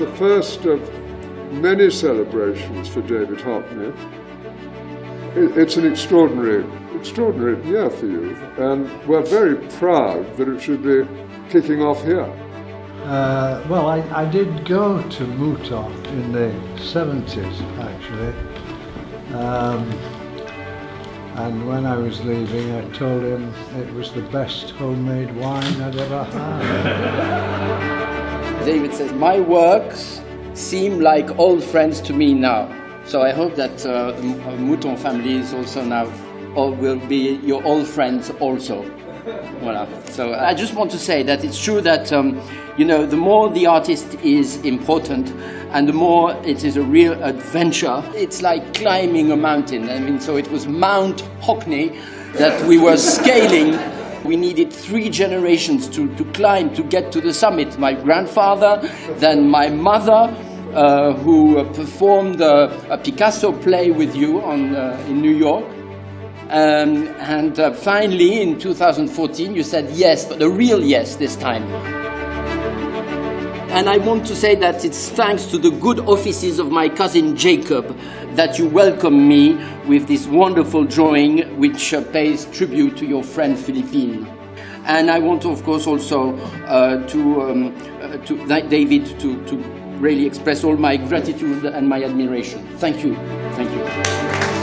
It's the first of many celebrations for David Hockney. It's an extraordinary, extraordinary year for you, and we're very proud that it should be kicking off here. Uh, well, I, I did go to Mouton in the 70s, actually. Um, and when I was leaving, I told him it was the best homemade wine I'd ever had. David says, my works seem like old friends to me now. So I hope that uh, the Mouton family is also now, or will be your old friends also. Voilà. So I just want to say that it's true that, um, you know, the more the artist is important and the more it is a real adventure, it's like climbing a mountain. I mean, so it was Mount Hockney that we were scaling. We needed three generations to, to climb to get to the summit. My grandfather, then my mother, uh, who performed a, a, Picasso play with you on, uh, in New York. Um, and uh, finally, in 2014, you said yes, but a real yes this time. And I want to say that it's thanks to the good offices of my cousin Jacob that you welcome me with this wonderful drawing which uh, pays tribute to your friend Philippine. And I want, of course, also uh, to, um, uh, to David to, to really express all my gratitude and my admiration. Thank you. Thank you.